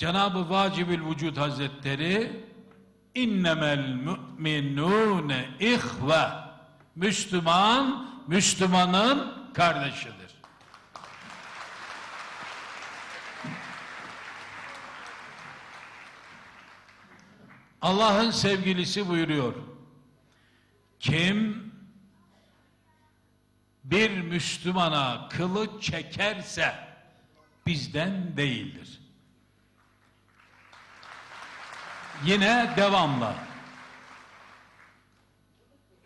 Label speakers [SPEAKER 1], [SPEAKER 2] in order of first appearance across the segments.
[SPEAKER 1] Cenab-ı Vacibül Vücud Hazretleri innemel müminune ihve Müslüman, Müslümanın kardeşidir. Allah'ın sevgilisi buyuruyor. Kim bir Müslümana kılıç çekerse bizden değildir. Yine devamla.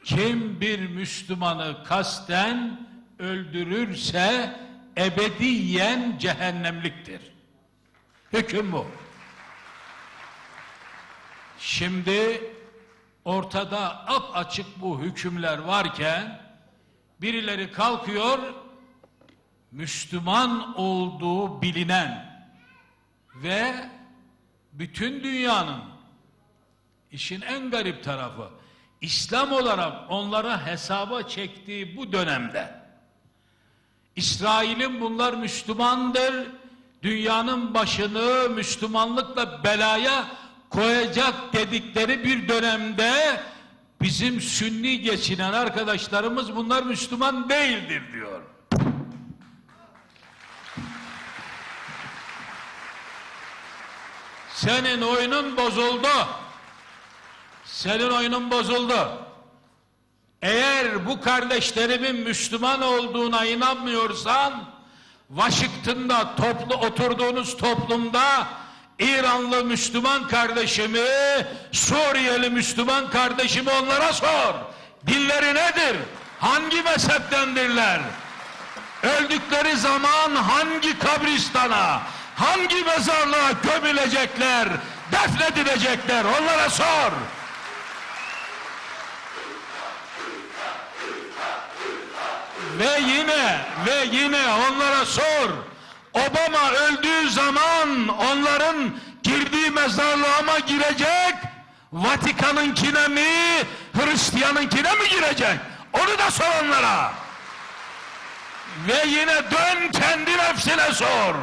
[SPEAKER 1] Kim bir Müslümanı kasten öldürürse ebediyen cehennemliktir. Hüküm bu. Şimdi ortada ap açık bu hükümler varken birileri kalkıyor Müslüman olduğu bilinen ve bütün dünyanın işin en garip tarafı İslam olarak onlara hesaba çektiği bu dönemde İsrail'in bunlar Müslümandır dünyanın başını Müslümanlıkla belaya koyacak dedikleri bir dönemde bizim sünni geçinen arkadaşlarımız bunlar Müslüman değildir diyor. Senin oyunun bozuldu. Senin oyunun bozuldu. Eğer bu kardeşlerimin Müslüman olduğuna inanmıyorsan Washington'da toplu oturduğunuz toplumda İranlı Müslüman kardeşimi, Suriyeli Müslüman kardeşimi onlara sor. Dilleri nedir? Hangi mezheptendirler? Öldükleri zaman hangi kabristana, hangi mezarlığa gömülecekler, defnedilecekler? Onlara sor. Ve yine ve yine onlara sor. Obama öldüğü zaman onların girdiği mezarlığa mı girecek? Vatikan'ınkine mi? Hristiyan'ınkine mi girecek? Onu da sor onlara. Ve yine dön kendi nefsine sor.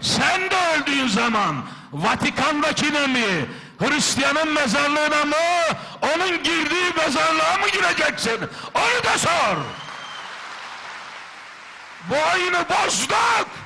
[SPEAKER 1] Sen de öldüğün zaman Vatikan'dakine mi? Hristiyan'ın mezarlığına mı? Onun girdiği mezarlığa mı gireceksin? Onu da sor. boynu bozduk